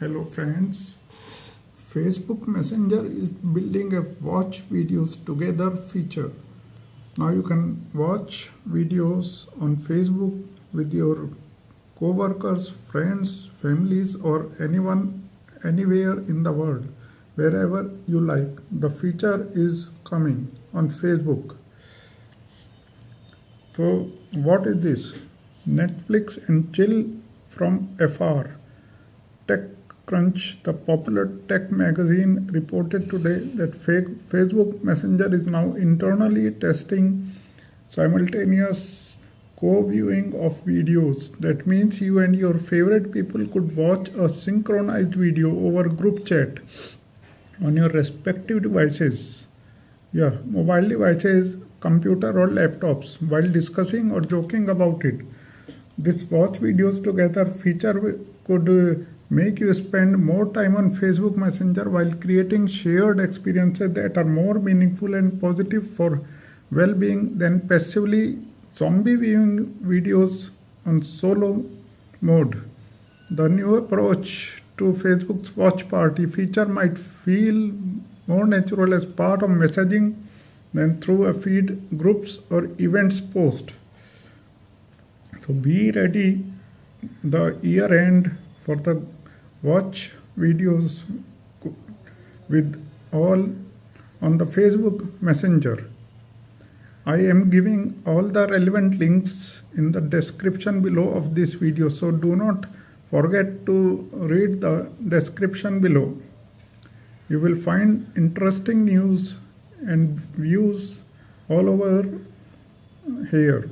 Hello friends. Facebook Messenger is building a watch videos together feature. Now you can watch videos on Facebook with your co-workers, friends, families or anyone anywhere in the world wherever you like. The feature is coming on Facebook. So what is this? Netflix and chill from afar. TechCrunch, the popular tech magazine, reported today that fake Facebook Messenger is now internally testing simultaneous co-viewing of videos. That means you and your favorite people could watch a synchronized video over group chat on your respective devices. Yeah, mobile devices, computer or laptops while discussing or joking about it. This watch videos together feature could make you spend more time on Facebook Messenger while creating shared experiences that are more meaningful and positive for well-being than passively zombie viewing videos on solo mode. The new approach to Facebook's watch party feature might feel more natural as part of messaging than through a feed, groups or events post. So be ready the year end for the watch videos with all on the Facebook Messenger. I am giving all the relevant links in the description below of this video so do not forget to read the description below. You will find interesting news and views all over here.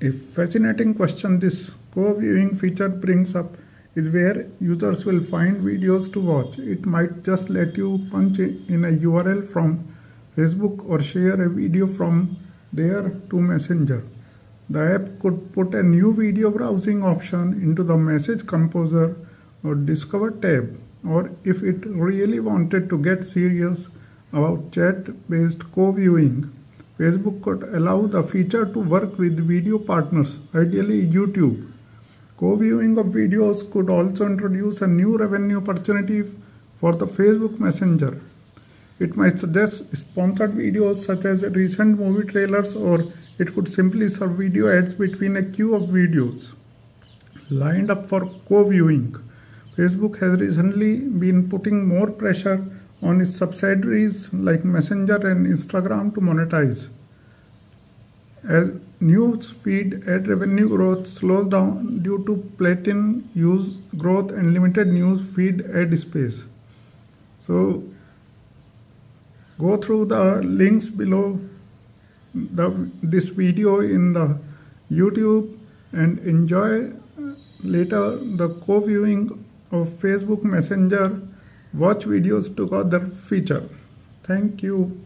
A fascinating question this co-viewing feature brings up is where users will find videos to watch. It might just let you punch in a URL from Facebook or share a video from there to Messenger. The app could put a new video browsing option into the message composer or discover tab or if it really wanted to get serious about chat-based co-viewing, Facebook could allow the feature to work with video partners, ideally YouTube. Co-viewing of videos could also introduce a new revenue opportunity for the Facebook Messenger. It might suggest sponsored videos such as recent movie trailers or it could simply serve video ads between a queue of videos lined up for co-viewing. Facebook has recently been putting more pressure on its subsidiaries like Messenger and Instagram to monetize. As news feed ad revenue growth slows down due to platin use growth and limited news feed ad space. So go through the links below the, this video in the YouTube and enjoy later the co-viewing of Facebook Messenger watch videos together feature. Thank you.